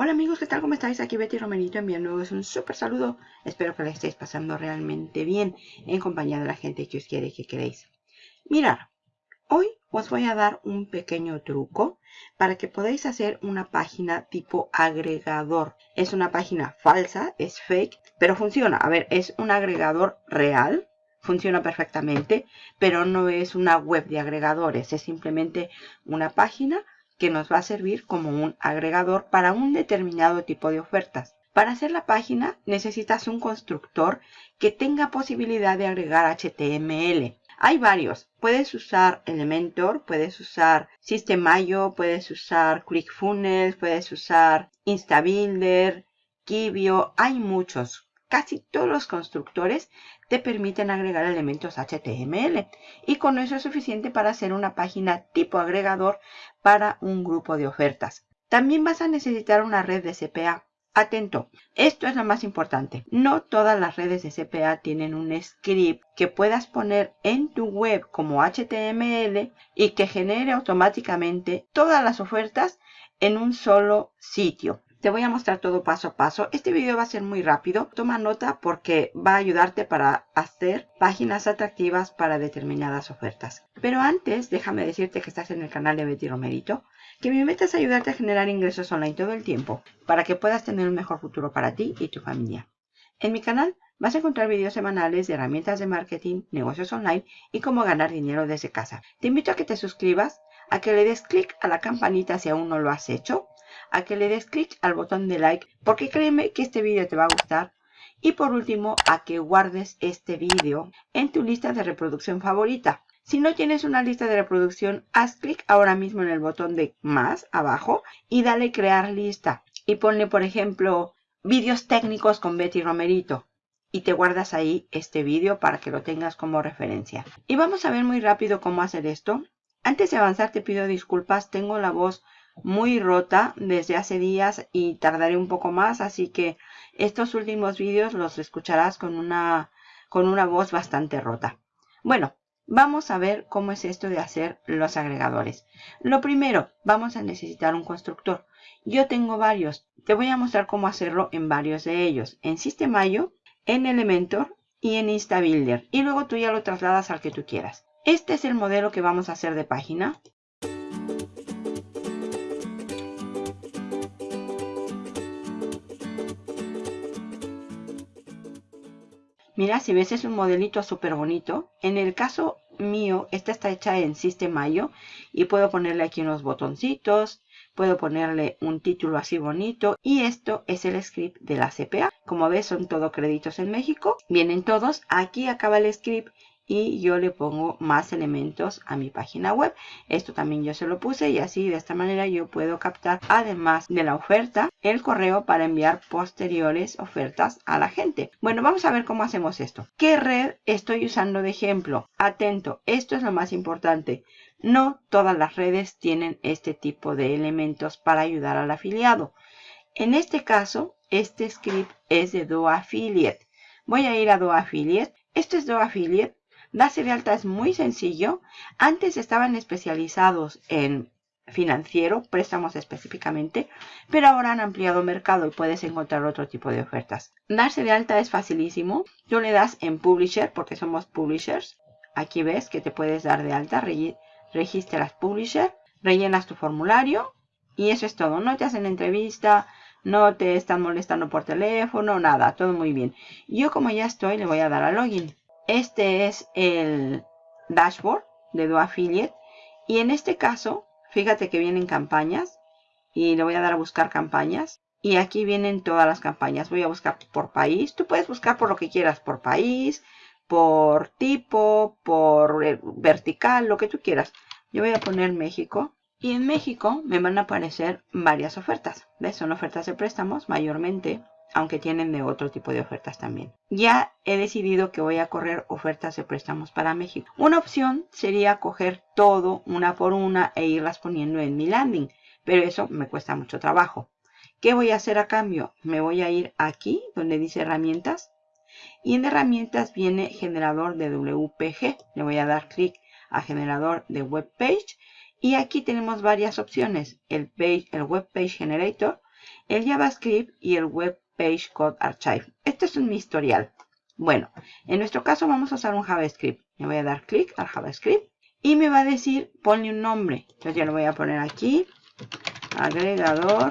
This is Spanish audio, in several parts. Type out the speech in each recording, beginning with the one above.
Hola amigos, ¿qué tal? ¿Cómo estáis? Aquí Betty Romerito enviándoos un súper saludo. Espero que le estéis pasando realmente bien en compañía de la gente que os quiere y que queréis. Mirad, hoy os voy a dar un pequeño truco para que podáis hacer una página tipo agregador. Es una página falsa, es fake, pero funciona. A ver, es un agregador real, funciona perfectamente, pero no es una web de agregadores, es simplemente una página que nos va a servir como un agregador para un determinado tipo de ofertas. Para hacer la página necesitas un constructor que tenga posibilidad de agregar HTML. Hay varios. Puedes usar Elementor, puedes usar System.io, puedes usar ClickFunnels, puedes usar InstaBuilder, Kibio. Hay muchos. Casi todos los constructores te permiten agregar elementos HTML y con eso es suficiente para hacer una página tipo agregador para un grupo de ofertas. También vas a necesitar una red de CPA. Atento, esto es lo más importante. No todas las redes de CPA tienen un script que puedas poner en tu web como HTML y que genere automáticamente todas las ofertas en un solo sitio. Te voy a mostrar todo paso a paso. Este video va a ser muy rápido. Toma nota porque va a ayudarte para hacer páginas atractivas para determinadas ofertas. Pero antes, déjame decirte que estás en el canal de Betty Romerito, que mi meta es ayudarte a generar ingresos online todo el tiempo para que puedas tener un mejor futuro para ti y tu familia. En mi canal vas a encontrar videos semanales de herramientas de marketing, negocios online y cómo ganar dinero desde casa. Te invito a que te suscribas, a que le des clic a la campanita si aún no lo has hecho a que le des clic al botón de like porque créeme que este vídeo te va a gustar. Y por último, a que guardes este vídeo en tu lista de reproducción favorita. Si no tienes una lista de reproducción, haz clic ahora mismo en el botón de más abajo y dale crear lista. Y ponle, por ejemplo, vídeos técnicos con Betty Romerito. Y te guardas ahí este vídeo para que lo tengas como referencia. Y vamos a ver muy rápido cómo hacer esto. Antes de avanzar te pido disculpas, tengo la voz muy rota desde hace días y tardaré un poco más, así que estos últimos vídeos los escucharás con una, con una voz bastante rota. Bueno, vamos a ver cómo es esto de hacer los agregadores. Lo primero, vamos a necesitar un constructor. Yo tengo varios. Te voy a mostrar cómo hacerlo en varios de ellos. En System.io, en Elementor y en InstaBuilder. Y luego tú ya lo trasladas al que tú quieras. Este es el modelo que vamos a hacer de página. Mira, si ves es un modelito súper bonito. En el caso mío, esta está hecha en System.io y puedo ponerle aquí unos botoncitos, puedo ponerle un título así bonito y esto es el script de la CPA. Como ves son todo créditos en México, vienen todos, aquí acaba el script y yo le pongo más elementos a mi página web. Esto también yo se lo puse y así de esta manera yo puedo captar además de la oferta el correo para enviar posteriores ofertas a la gente. Bueno, vamos a ver cómo hacemos esto. ¿Qué red estoy usando de ejemplo? Atento, esto es lo más importante. No todas las redes tienen este tipo de elementos para ayudar al afiliado. En este caso, este script es de Do Affiliate. Voy a ir a Do Affiliate. Esto es Do Affiliate Darse de alta es muy sencillo. Antes estaban especializados en financiero, préstamos específicamente, pero ahora han ampliado mercado y puedes encontrar otro tipo de ofertas. Darse de alta es facilísimo. Tú le das en Publisher, porque somos Publishers. Aquí ves que te puedes dar de alta, registras Publisher, rellenas tu formulario y eso es todo. No te hacen entrevista, no te están molestando por teléfono, nada, todo muy bien. Yo como ya estoy, le voy a dar a Login. Este es el dashboard de Do Affiliate. Y en este caso, fíjate que vienen campañas. Y le voy a dar a buscar campañas. Y aquí vienen todas las campañas. Voy a buscar por país. Tú puedes buscar por lo que quieras. Por país, por tipo, por eh, vertical, lo que tú quieras. Yo voy a poner México. Y en México me van a aparecer varias ofertas. Son ofertas de préstamos mayormente aunque tienen de otro tipo de ofertas también. Ya he decidido que voy a correr ofertas de préstamos para México. Una opción sería coger todo una por una e irlas poniendo en mi landing, pero eso me cuesta mucho trabajo. ¿Qué voy a hacer a cambio? Me voy a ir aquí donde dice herramientas y en herramientas viene generador de WPG. Le voy a dar clic a generador de web page y aquí tenemos varias opciones. El, page, el web page generator el JavaScript y el Web Page Code Archive. Este es un historial. Bueno, en nuestro caso vamos a usar un JavaScript. Le voy a dar clic al JavaScript y me va a decir ponle un nombre. Entonces ya lo voy a poner aquí. Agregador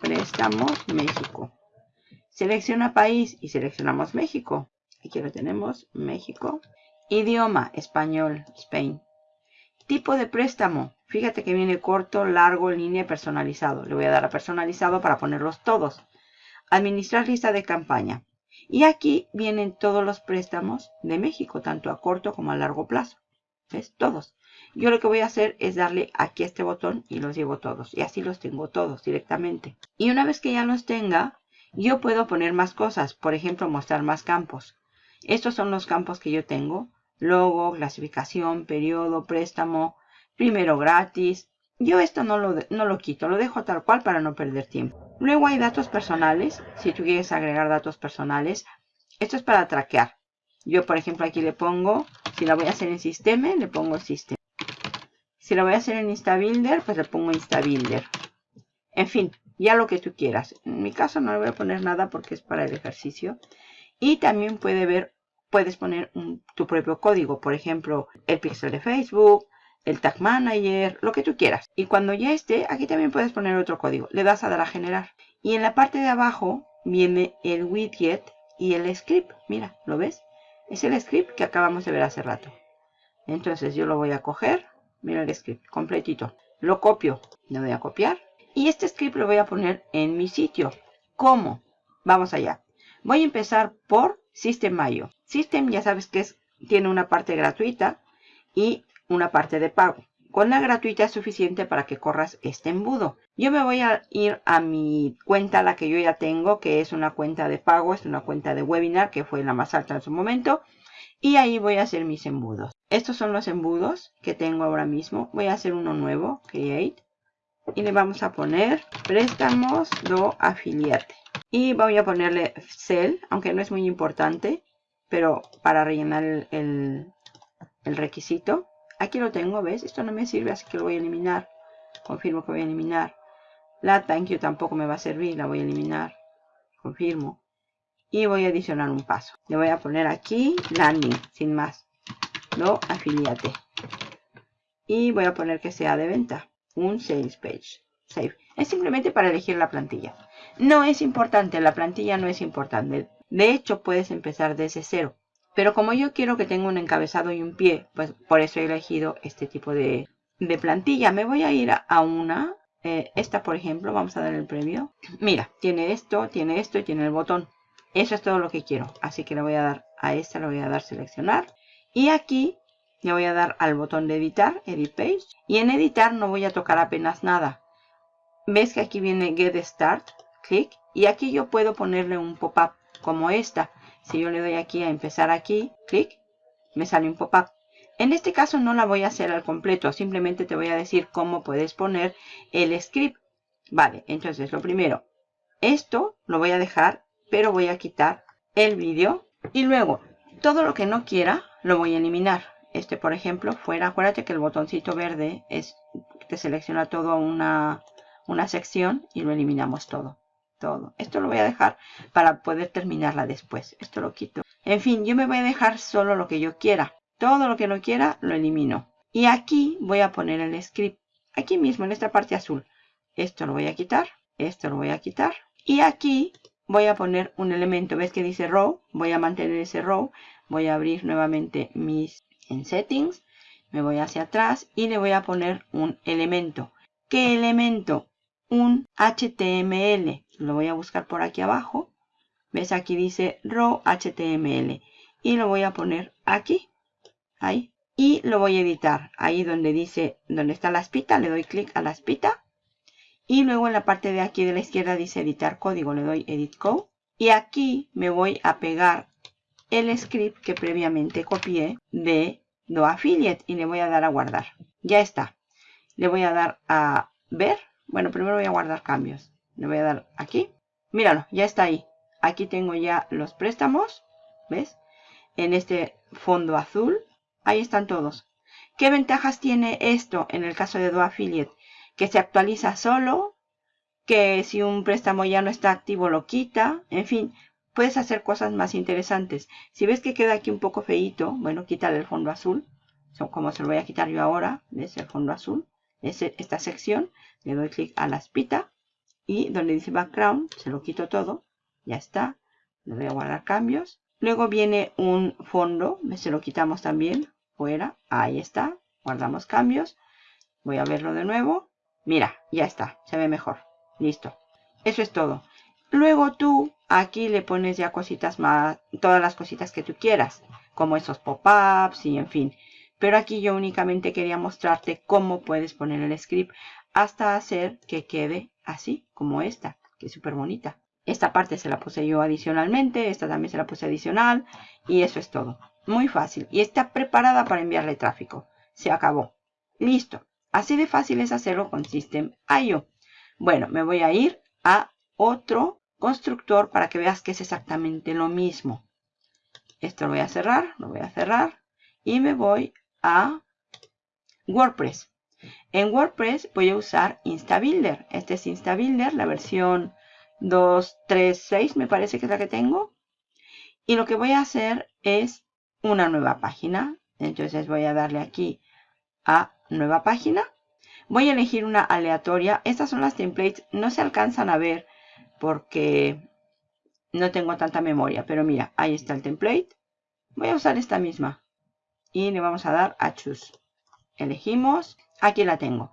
préstamos México. Selecciona país y seleccionamos México. Aquí lo tenemos, México. Idioma, español, Spain. Tipo de préstamo. Fíjate que viene corto, largo, línea personalizado. Le voy a dar a personalizado para ponerlos todos. Administrar lista de campaña. Y aquí vienen todos los préstamos de México, tanto a corto como a largo plazo. ¿Ves? Todos. Yo lo que voy a hacer es darle aquí a este botón y los llevo todos. Y así los tengo todos directamente. Y una vez que ya los tenga, yo puedo poner más cosas. Por ejemplo, mostrar más campos. Estos son los campos que yo tengo. Logo, clasificación, periodo, préstamo, primero gratis. Yo esto no lo, no lo quito, lo dejo tal cual para no perder tiempo. Luego hay datos personales. Si tú quieres agregar datos personales, esto es para traquear. Yo, por ejemplo, aquí le pongo, si la voy a hacer en sistema, le pongo sistema. Si la voy a hacer en InstaBuilder, pues le pongo InstaBuilder. En fin, ya lo que tú quieras. En mi caso no le voy a poner nada porque es para el ejercicio. Y también puede ver, puedes poner tu propio código. Por ejemplo, el pixel de Facebook, el Tag Manager, lo que tú quieras. Y cuando ya esté, aquí también puedes poner otro código. Le das a dar a generar. Y en la parte de abajo viene el widget y el script. Mira, ¿lo ves? Es el script que acabamos de ver hace rato. Entonces yo lo voy a coger. Mira el script completito. Lo copio. Le voy a copiar. Y este script lo voy a poner en mi sitio. ¿Cómo? Vamos allá. Voy a empezar por System.io. System ya sabes que es, tiene una parte gratuita y una parte de pago. Con la gratuita es suficiente para que corras este embudo. Yo me voy a ir a mi cuenta, la que yo ya tengo, que es una cuenta de pago, es una cuenta de webinar, que fue la más alta en su momento. Y ahí voy a hacer mis embudos. Estos son los embudos que tengo ahora mismo. Voy a hacer uno nuevo, Create. Y le vamos a poner préstamos do afiliate. Y voy a ponerle cell, aunque no es muy importante, pero para rellenar el requisito. Aquí lo tengo, ¿ves? Esto no me sirve, así que lo voy a eliminar. Confirmo que voy a eliminar. La thank you tampoco me va a servir, la voy a eliminar. Confirmo. Y voy a adicionar un paso. Le voy a poner aquí landing, sin más. No afiliate. Y voy a poner que sea de venta. Un sales page. Save. Es simplemente para elegir la plantilla. No es importante, la plantilla no es importante. De hecho, puedes empezar desde cero. Pero como yo quiero que tenga un encabezado y un pie, pues por eso he elegido este tipo de, plantilla. Me voy a ir a una, eh, esta por ejemplo, vamos a dar el previo. Mira, tiene esto, tiene esto y tiene el botón. Eso es todo lo que quiero. Así que le voy a dar a esta, le voy a dar seleccionar. Y aquí le voy a dar al botón de editar, edit page. Y en editar no voy a tocar apenas nada. ¿Ves que aquí viene get start? Clic. Y aquí yo puedo ponerle un pop-up como esta. Si yo le doy aquí a empezar aquí, clic, me sale un pop-up. En este caso no la voy a hacer al completo, simplemente te voy a decir cómo puedes poner el script. Vale, entonces lo primero, esto lo voy a dejar, pero voy a quitar el vídeo. Y luego, todo lo que no quiera, lo voy a eliminar. Este, por ejemplo, fuera, acuérdate que el botoncito verde es, te selecciona toda una, una sección y lo eliminamos todo todo. Esto lo voy a dejar para poder terminarla después. Esto lo quito. En fin, yo me voy a dejar solo lo que yo quiera. Todo lo que no quiera lo elimino. Y aquí voy a poner el script. Aquí mismo, en esta parte azul. Esto lo voy a quitar. Esto lo voy a quitar. Y aquí voy a poner un elemento. ¿Ves que dice row? Voy a mantener ese row. Voy a abrir nuevamente mis en settings. Me voy hacia atrás y le voy a poner un elemento. ¿Qué elemento? Un HTML lo voy a buscar por aquí abajo. ¿Ves? Aquí dice row HTML. Y lo voy a poner aquí. Ahí. Y lo voy a editar. Ahí donde dice, donde está la espita, le doy clic a la espita. Y luego en la parte de aquí de la izquierda dice editar código, le doy edit code. Y aquí me voy a pegar el script que previamente copié de Do Affiliate y le voy a dar a guardar. Ya está. Le voy a dar a ver. Bueno, primero voy a guardar cambios. Le voy a dar aquí. Míralo, ya está ahí. Aquí tengo ya los préstamos. ¿Ves? En este fondo azul. Ahí están todos. ¿Qué ventajas tiene esto en el caso de Do Affiliate? Que se actualiza solo que si un préstamo ya no está activo lo quita, en fin, puedes hacer cosas más interesantes. Si ves que queda aquí un poco feito, bueno, quítale el fondo azul, como se lo voy a quitar yo ahora, ¿ves? El fondo azul, esta sección, le doy clic a la espita y donde dice background, se lo quito todo, ya está, le voy a guardar cambios. Luego viene un fondo, se lo quitamos también, fuera, ahí está, guardamos cambios, voy a verlo de nuevo, mira, ya está, se ve mejor. Listo. Eso es todo. Luego tú aquí le pones ya cositas más, todas las cositas que tú quieras, como esos pop-ups y en fin. Pero aquí yo únicamente quería mostrarte cómo puedes poner el script hasta hacer que quede así, como esta, que es súper bonita. Esta parte se la puse yo adicionalmente, esta también se la puse adicional y eso es todo. Muy fácil y está preparada para enviarle tráfico. Se acabó. Listo. Así de fácil es hacerlo con System.io. Bueno, me voy a ir a otro constructor para que veas que es exactamente lo mismo. Esto lo voy a cerrar, lo voy a cerrar y me voy a WordPress. En WordPress voy a usar InstaBuilder. Este es InstaBuilder, la versión 2.3.6 me parece que es la que tengo. Y lo que voy a hacer es una nueva página. Entonces voy a darle aquí a nueva página. Voy a elegir una aleatoria. Estas son las templates. No se alcanzan a ver porque no tengo tanta memoria. Pero mira, ahí está el template. Voy a usar esta misma. Y le vamos a dar a Choose. Elegimos. Aquí la tengo.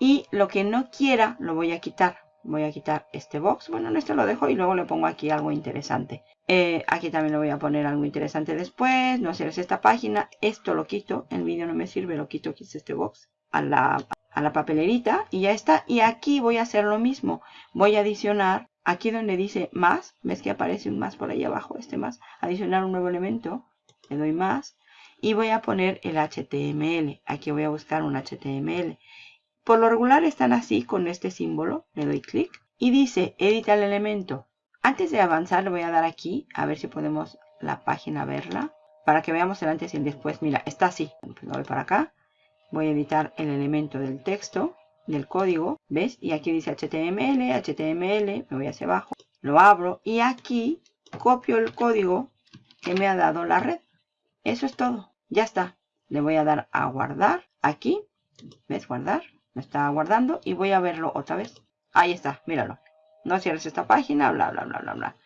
Y lo que no quiera lo voy a quitar. Voy a quitar este box. Bueno, en este lo dejo y luego le pongo aquí algo interesante. Eh, aquí también le voy a poner algo interesante después. No es esta página. Esto lo quito. El vídeo no me sirve. Lo quito. Quito este box. A la, a la papelerita y ya está. Y aquí voy a hacer lo mismo. Voy a adicionar aquí donde dice más. ¿Ves que aparece un más por ahí abajo? Este más. Adicionar un nuevo elemento. Le doy más. Y voy a poner el HTML. Aquí voy a buscar un HTML. Por lo regular están así con este símbolo. Le doy clic. Y dice edita el elemento. Antes de avanzar le voy a dar aquí. A ver si podemos la página verla. Para que veamos el antes y el después. Mira, está así. Lo voy para acá voy a editar el elemento del texto, del código, ¿ves? Y aquí dice HTML, HTML, me voy hacia abajo, lo abro y aquí copio el código que me ha dado la red. Eso es todo, ya está. Le voy a dar a guardar aquí, ¿ves? Guardar, me está guardando y voy a verlo otra vez. Ahí está, míralo. No cierres esta página, bla, bla, bla, bla, bla.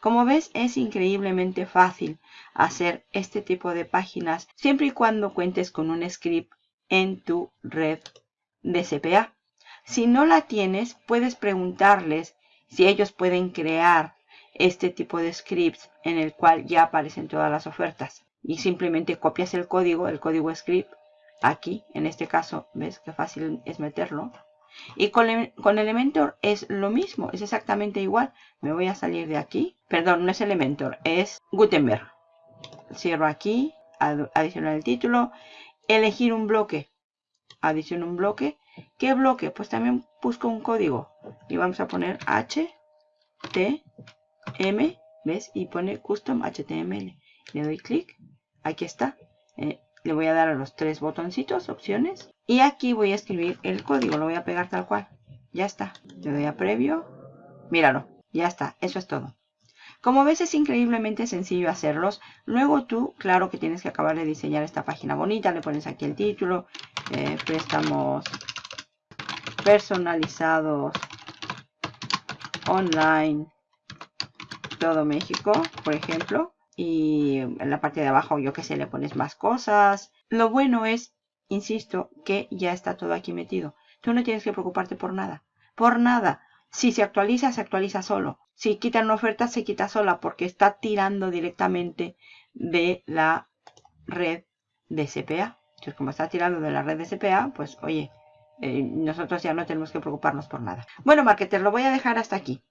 Como ves, es increíblemente fácil hacer este tipo de páginas siempre y cuando cuentes con un script en tu red de CPA. Si no la tienes, puedes preguntarles si ellos pueden crear este tipo de scripts en el cual ya aparecen todas las ofertas. Y simplemente copias el código, el código script, aquí, en este caso, ves qué fácil es meterlo. Y con, con, Elementor es lo mismo, es exactamente igual. Me voy a salir de aquí. Perdón, no es Elementor, es Gutenberg. Cierro aquí, adicionar el título elegir un bloque. Adiciono un bloque. ¿Qué bloque? Pues también busco un código. Y vamos a poner H, T, M, ¿ves? Y pone Custom HTML. Le doy clic. Aquí está. Eh, le voy a dar a los tres botoncitos, opciones. Y aquí voy a escribir el código. Lo voy a pegar tal cual. Ya está. Le doy a previo. Míralo. Ya está. Eso es todo. Como ves es increíblemente sencillo hacerlos. Luego tú, claro que tienes que acabar de diseñar esta página bonita. Le pones aquí el título. Eh, préstamos personalizados online todo México, por ejemplo. Y en la parte de abajo, yo que sé, le pones más cosas. Lo bueno es, insisto, que ya está todo aquí metido. Tú no tienes que preocuparte por nada. Por nada. Si se actualiza, se actualiza solo. Si quitan una oferta, se quita sola porque está tirando directamente de la red de CPA. Entonces, como está tirando de la red de CPA, pues oye, eh, nosotros ya no tenemos que preocuparnos por nada. Bueno, marketer, lo voy a dejar hasta aquí.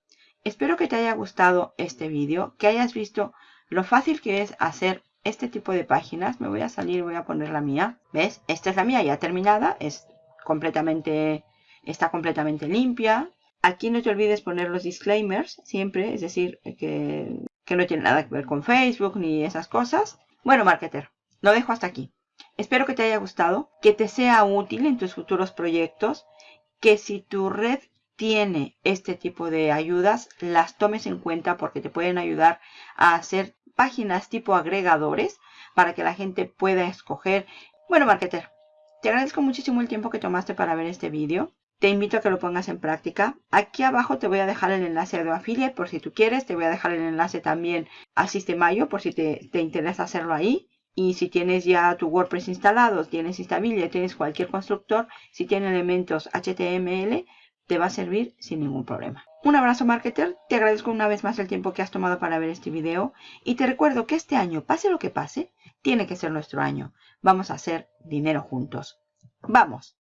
Espero que te haya gustado este vídeo, que hayas visto lo fácil que es hacer este tipo de páginas. Me voy a salir, voy a poner la mía. ¿Ves? Esta es la mía ya terminada. Es completamente, está completamente limpia. Aquí no te olvides poner los disclaimers siempre, es decir, que, no tiene nada que ver con Facebook ni esas cosas. Bueno, marketer, lo dejo hasta aquí. Espero que te haya gustado, que te sea útil en tus futuros proyectos, que si tu red tiene este tipo de ayudas, las tomes en cuenta porque te pueden ayudar a hacer páginas tipo agregadores para que la gente pueda escoger. Bueno, marketer, te agradezco muchísimo el tiempo que tomaste para ver este vídeo. Te invito a que lo pongas en práctica. Aquí abajo te voy a dejar el enlace de Affiliate por si tú quieres. Te voy a dejar el enlace también al Sistemayo por si te, te interesa hacerlo ahí. Y si tienes ya tu WordPress instalado, tienes Instabilia, tienes cualquier constructor, si tiene elementos HTML, te va a servir sin ningún problema. Un abrazo marketer, te agradezco una vez más el tiempo que has tomado para ver este video y te recuerdo que este año, pase lo que pase, tiene que ser nuestro año. Vamos a hacer dinero juntos. ¡Vamos!